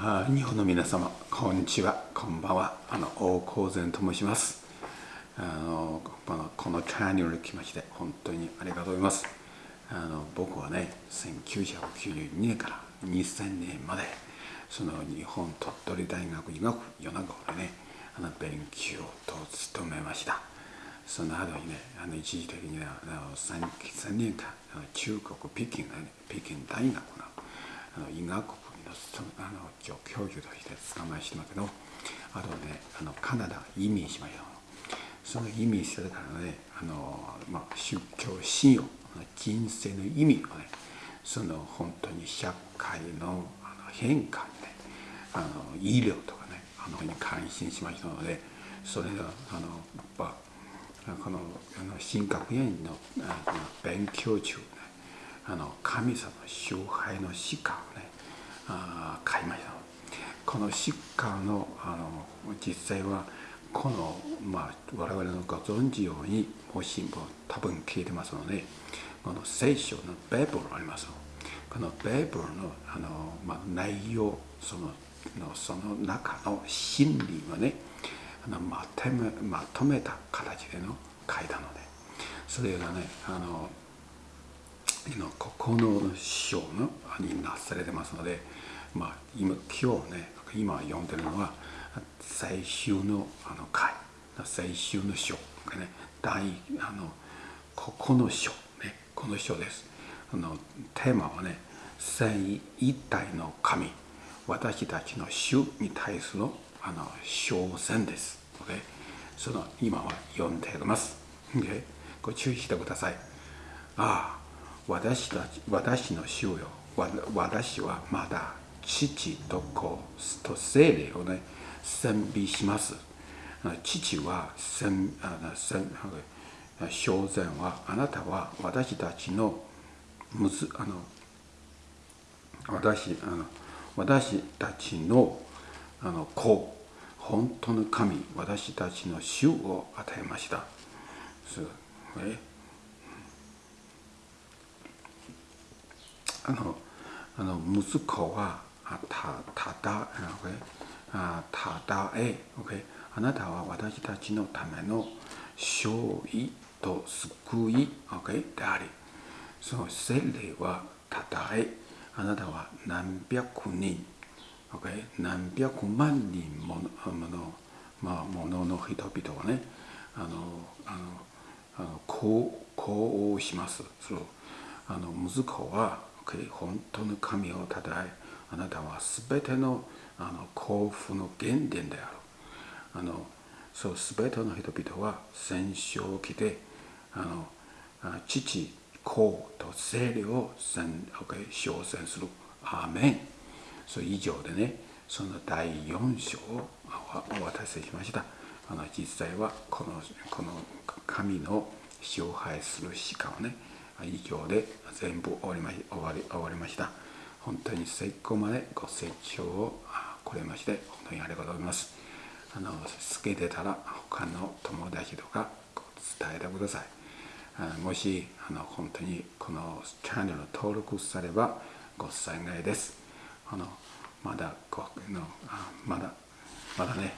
日本の皆様こんにちは。こんばんは。あの大光善と申します。あのこのこのチャンネルに来まして本当にありがとうございます。あの僕はね1992年から2000年までその日本鳥取大学医学米子でねあの勉強と務めました。その後にねあの一時的にあの 3, 3年間中国北京,、ね、北京大学のあの医学部のあの教授として捕まえしてますけどあとねあのカナダ移民しましたその移民してからねあの、まあ、宗教信用人生の意味をねその本当に社会のあの変化にねあの医療とかねあのに関心しましたのでそれがあのやっぱこのあの神学院のあの勉強中ねあの神様の崇拝の詩歌をねあ買いました。この詩歌のあの実際はこの、まあ、我々のご存知ようにもしも多分聞いてますのでこの聖書のベーブルありますこのベーブルのあの、まあ、内容そののその中の真理をねあのまとめまとめた形での書いたのでそれがねあの9の章のになされてますので、まあ、今今日ね今読んでるのは最終のあの回最終の章がね第あの9の章ねこの章ですあのテーマはね聖一体の神私たちの主に対するあの挑戦です。Okay? その今は読んでいます。Okay? ご注意してください。ああ、私たち私の主よ。私はまだ父と子と精霊をね、賛美します。父は正然はあなたは私たちのむずあの私あの私たちのあの子。本当の神私たちの主を与えました。えあのあの息子はたただただえ、okay? あなたは私たちのための勝利と救い、okay? でありその聖霊はただえあなたは何百人、okay? 何百万人もの,、まあ、ものの人々はねあのあのあのこうこうしますそのあの息子は、本当の神をたたえあなたは全てのあの幸福の原点であるあのそう全ての人々は戦勝期であの父子と聖霊を称賛する。アーメン。そう以上でね、その第4章をお渡ししました。あの実際はこのこの神の支配するしかをね、以上で全部終わりま終わり終わりました。本当に最後までご清聴をくれまして、本当にありがとうございます。あの好きでたら他の友達とか伝えてください。もしあの本当にこのチャンネル登録さればご幸いです。あのまだごのまだまだね